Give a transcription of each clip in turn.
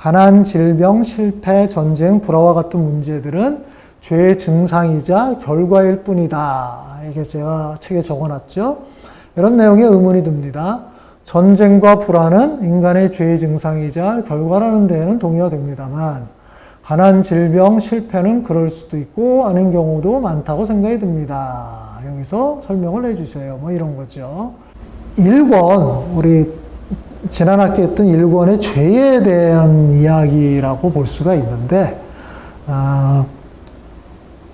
가난, 질병, 실패, 전쟁, 불화와 같은 문제들은 죄의 증상이자 결과일 뿐이다. 이게 제가 책에 적어놨죠. 이런 내용에 의문이 듭니다. 전쟁과 불화는 인간의 죄의 증상이자 결과라는 데에는 동의가 됩니다만 가난, 질병, 실패는 그럴 수도 있고 아닌 경우도 많다고 생각이 듭니다. 여기서 설명을 해주세요. 뭐 이런 거죠. 1권 우리 지난 학기 했던 1권의 죄에 대한 이야기라고 볼 수가 있는데 아,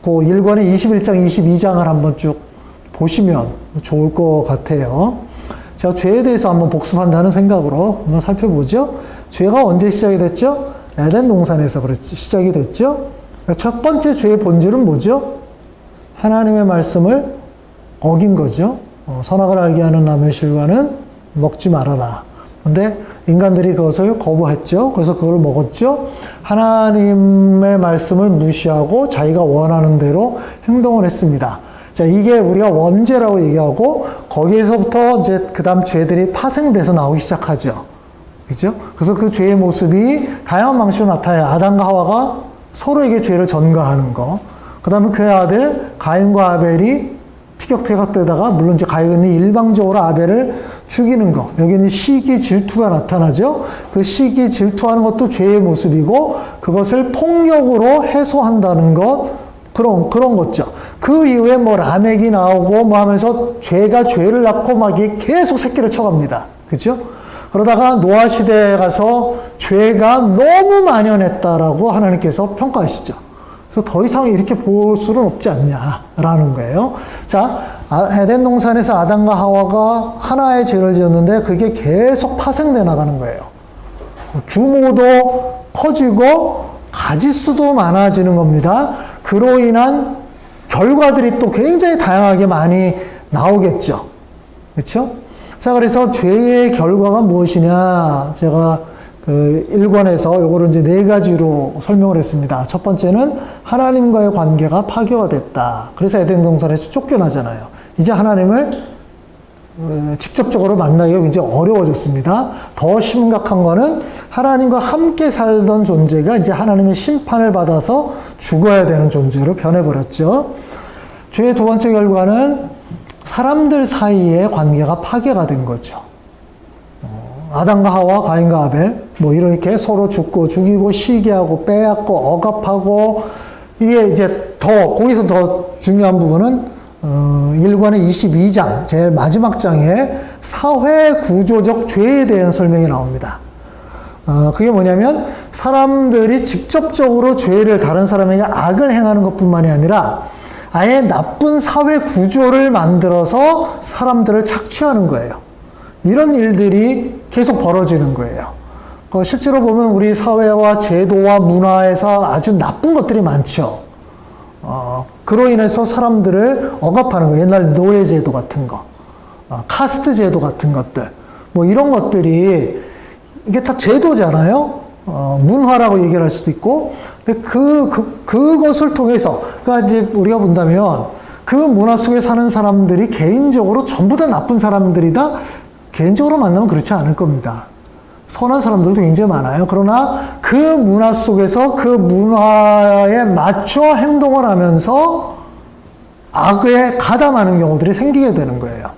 그 1권의 21장, 22장을 한번 쭉 보시면 좋을 것 같아요. 제가 죄에 대해서 한번 복습한다는 생각으로 한번 살펴보죠. 죄가 언제 시작이 됐죠? 에덴 동산에서 그렇지, 시작이 됐죠. 첫 번째 죄의 본질은 뭐죠? 하나님의 말씀을 어긴 거죠. 어, 선악을 알게 하는 나무의 실과는 먹지 말아라. 근데 인간들이 그것을 거부했죠. 그래서 그걸 먹었죠. 하나님의 말씀을 무시하고 자기가 원하는 대로 행동을 했습니다. 자, 이게 우리가 원죄라고 얘기하고 거기에서부터 이제 그 다음 죄들이 파생돼서 나오기 시작하죠. 그죠? 그래서 그 죄의 모습이 다양한 방식으로 나타나요. 아담과 하와가 서로에게 죄를 전가하는 거. 그 다음에 그의 아들 가인과 아벨이 티격태격되다가 물론 이제 가인이 일방적으로 아벨을 죽이는 거. 여기는 시기 질투가 나타나죠. 그 시기 질투하는 것도 죄의 모습이고 그것을 폭력으로 해소한다는 것. 그런, 그런 거죠. 그 이후에 뭐 라멕이 나오고 뭐 하면서 죄가 죄를 낳고 막 계속 새끼를 쳐갑니다. 그죠? 그러다가 노아 시대에 가서 죄가 너무 만연했다라고 하나님께서 평가하시죠. 그래서 더 이상 이렇게 볼 수는 없지 않냐라는 거예요. 자, 아, 에덴 동산에서 아담과 하와가 하나의 죄를 지었는데 그게 계속 파생돼 나가는 거예요. 규모도 커지고 가지수도 많아지는 겁니다. 그로 인한 결과들이 또 굉장히 다양하게 많이 나오겠죠. 그렇죠? 자, 그래서 죄의 결과가 무엇이냐? 제가 그 1권에서 요거를 이제 네 가지로 설명을 했습니다. 첫 번째는 하나님과의 관계가 파괴가 됐다. 그래서 에덴 동산에서 쫓겨나잖아요. 이제 하나님을 어, 직접적으로 만나기가 굉장히 어려워졌습니다. 더 심각한 거는 하나님과 함께 살던 존재가 이제 하나님의 심판을 받아서 죽어야 되는 존재로 변해버렸죠. 죄의 두 번째 결과는 사람들 사이의 관계가 파괴가 된 거죠. 어, 아담과 하와, 가인과 아벨, 뭐 이렇게 서로 죽고 죽이고 시기하고 빼앗고 억압하고 이게 이제 더 거기서 더 중요한 부분은 어, 1권의 22장 제일 마지막 장에 사회 구조적 죄에 대한 설명이 나옵니다. 어, 그게 뭐냐면 사람들이 직접적으로 죄를 다른 사람에게 악을 행하는 것뿐만이 아니라 아예 나쁜 사회 구조를 만들어서 사람들을 착취하는 거예요. 이런 일들이 계속 벌어지는 거예요. 그 실제로 보면 우리 사회와 제도와 문화에서 아주 나쁜 것들이 많죠. 어, 그로 인해서 사람들을 억압하는 거. 옛날 노예 제도 같은 거, 어, 카스트 제도 같은 것들, 뭐 이런 것들이 이게 다 제도잖아요. 어, 문화라고 얘기를 할 수도 있고, 근데 그, 그, 그것을 통해서, 그러니까 이제 우리가 본다면 그 문화 속에 사는 사람들이 개인적으로 전부 다 나쁜 사람들이다? 개인적으로 만나면 그렇지 않을 겁니다. 선한 사람들도 굉장히 많아요. 그러나 그 문화 속에서 그 문화에 맞춰 행동을 하면서 악에 가담하는 경우들이 생기게 되는 거예요.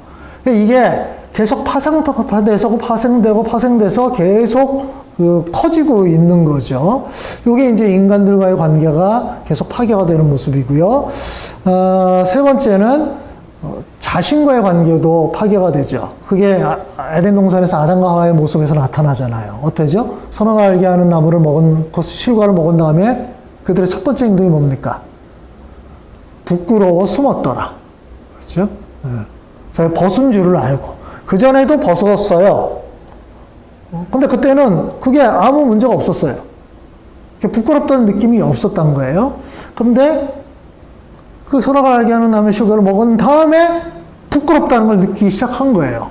이게 계속 파생돼서 파생되고 파생돼서 계속 그 커지고 있는 거죠. 이게 이제 인간들과의 관계가 계속 파괴가 되는 모습이고요. 어, 세 번째는 어, 자신과의 관계도 파괴가 되죠. 그게 아, 에덴 동산에서 아담과 하와의 모습에서 나타나잖아요. 어때죠? 선악을 알게 하는 나무를 먹은 그 실과를 먹은 다음에 그들의 첫 번째 행동이 뭡니까? 부끄러워 숨었더라. 그렇죠? 네. 벗은 줄을 알고 그 전에도 벗었어요. 근데 그때는 그게 아무 문제가 없었어요. 부끄럽다는 느낌이 없었던 거예요. 근데 그 선악을 알게 하는 남의 실과를 먹은 다음에 부끄럽다는 걸 느끼기 시작한 거예요.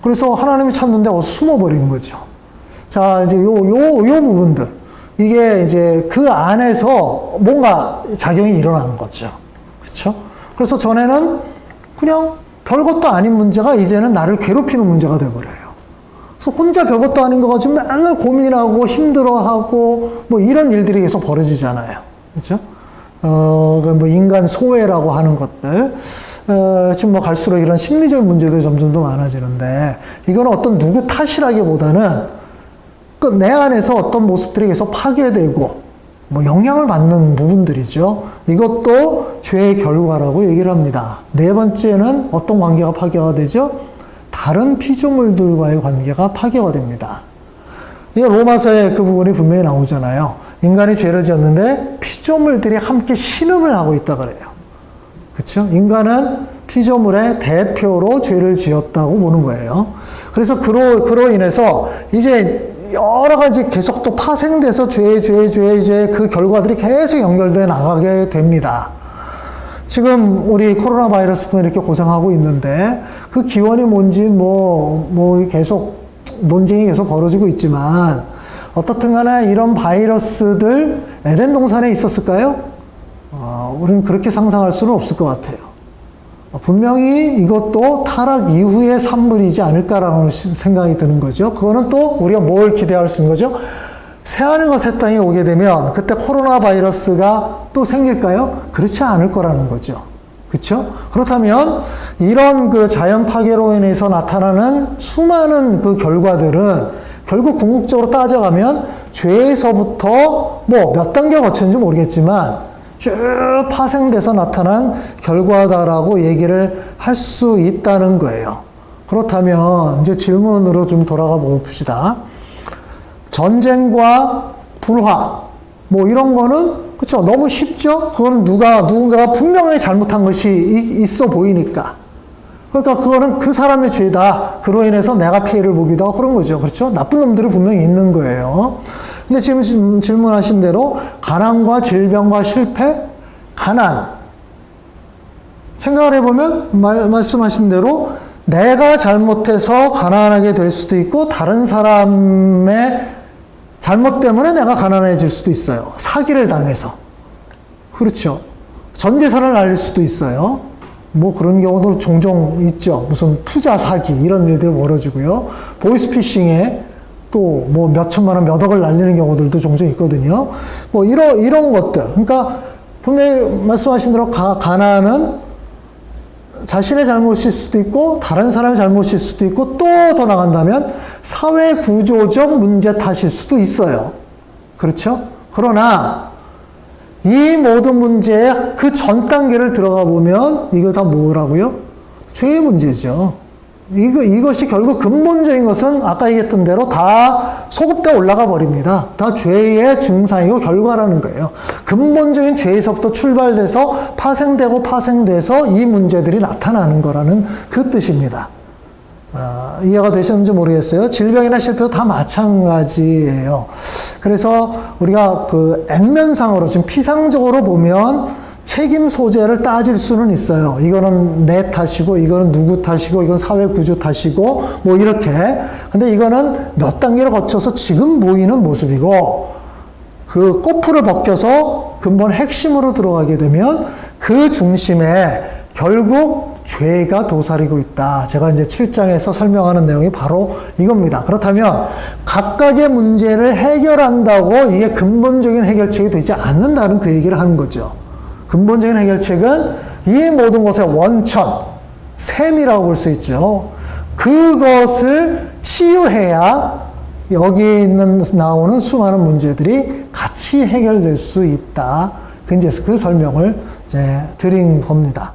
그래서 하나님이 찾는데 어서 숨어버린 거죠. 자, 이제 요, 요, 요 부분들. 이게 이제 그 안에서 뭔가 작용이 일어난 거죠. 그렇죠? 그래서 전에는 그냥 별것도 아닌 문제가 이제는 나를 괴롭히는 문제가 돼버려요. 그래서 혼자 별것도 아닌 거 가지고 맨날 고민하고 힘들어하고 뭐 이런 일들이 계속 벌어지잖아요. 그렇죠? 어, 그뭐 인간 소외라고 하는 것들. 어, 지금 뭐 갈수록 이런 심리적인 문제들이 점점 더 많아지는데 이거는 어떤 누구 탓이라기보다는 그 내 안에서 어떤 모습들이 계속 파괴되고 뭐 영향을 받는 부분들이죠. 이것도 죄의 결과라고 얘기를 합니다. 네 번째는 어떤 관계가 파괴가 되죠? 다른 피조물들과의 관계가 파괴가 됩니다. 이 로마서에 그 부분이 분명히 나오잖아요. 인간이 죄를 지었는데 피조물들이 함께 신음을 하고 있다 그래요. 그렇죠? 인간은 피조물의 대표로 죄를 지었다고 보는 거예요. 그래서 그로 그로 인해서 이제 여러 가지 계속 또 파생돼서 죄, 죄, 죄, 죄, 그 결과들이 계속 연결돼 나가게 됩니다. 지금 우리 코로나 바이러스도 이렇게 고생하고 있는데 그 기원이 뭔지 뭐, 뭐 계속 논쟁이 계속 벌어지고 있지만 어떻든 간에 이런 바이러스들 에덴 동산에 있었을까요? 어, 우리는 그렇게 상상할 수는 없을 것 같아요. 분명히 이것도 타락 이후의 산물이지 않을까라는 생각이 드는 거죠. 그거는 또 우리가 뭘 기대할 수 있는 거죠? 새하늘과 새 땅이 오게 되면 그때 코로나 바이러스가 또 생길까요? 그렇지 않을 거라는 거죠. 그렇죠? 그렇다면 이런 그 자연 파괴로 인해서 나타나는 수많은 그 결과들은 결국 궁극적으로 따져가면 죄에서부터 뭐 몇 단계 거쳤는지 모르겠지만 쭉 파생돼서 나타난 결과다라고 얘기를 할 수 있다는 거예요. 그렇다면 이제 질문으로 좀 돌아가 봅시다. 전쟁과 불화 뭐 이런 거는 그렇죠 너무 쉽죠. 그거는 누가 누군가가 분명히 잘못한 것이 있어 보이니까. 그러니까 그거는 그 사람의 죄다. 그로 인해서 내가 피해를 보기도 하고 그런 거죠. 그렇죠? 나쁜 놈들이 분명히 있는 거예요. 근데 지금 질문하신 대로 가난과 질병과 실패, 가난. 생각을 해보면 말, 말씀하신 대로 내가 잘못해서 가난하게 될 수도 있고 다른 사람의 잘못 때문에 내가 가난해질 수도 있어요. 사기를 당해서. 그렇죠. 전 재산을 날릴 수도 있어요. 뭐 그런 경우도 종종 있죠. 무슨 투자 사기 이런 일들이 벌어지고요. 보이스피싱에 또 뭐 몇천만 원, 몇 억을 날리는 경우들도 종종 있거든요. 뭐 이런 이런 것들. 그러니까 분명히 말씀하신 대로 가, 가난은 자신의 잘못일 수도 있고 다른 사람의 잘못일 수도 있고 또 더 나간다면 사회 구조적 문제 탓일 수도 있어요. 그렇죠? 그러나 이 모든 문제의 그 전 단계를 들어가 보면 이거 다 뭐라고요? 죄의 문제죠. 이거, 이것이 결국 근본적인 것은 아까 얘기했던 대로 다 소급돼 올라가 버립니다. 다 죄의 증상이고 결과라는 거예요. 근본적인 죄에서부터 출발돼서 파생되고 파생돼서 이 문제들이 나타나는 거라는 그 뜻입니다. 아, 이해가 되셨는지 모르겠어요. 질병이나 실패도 다 마찬가지예요. 그래서 우리가 그 액면상으로 지금 피상적으로 보면 책임 소재를 따질 수는 있어요. 이거는 내 탓이고, 이거는 누구 탓이고, 이건 사회 구조 탓이고, 뭐 이렇게. 근데 이거는 몇 단계를 거쳐서 지금 보이는 모습이고, 그 꼬풀을 벗겨서 근본 핵심으로 들어가게 되면 그 중심에 결국 죄가 도사리고 있다. 제가 이제 7장에서 설명하는 내용이 바로 이겁니다. 그렇다면 각각의 문제를 해결한다고 이게 근본적인 해결책이 되지 않는다는 그 얘기를 하는 거죠. 근본적인 해결책은 이 모든 것의 원천, 셈이라고 볼 수 있죠. 그것을 치유해야 여기 있는 나오는 수많은 문제들이 같이 해결될 수 있다. 그 이제 그 설명을 이제 드린 겁니다.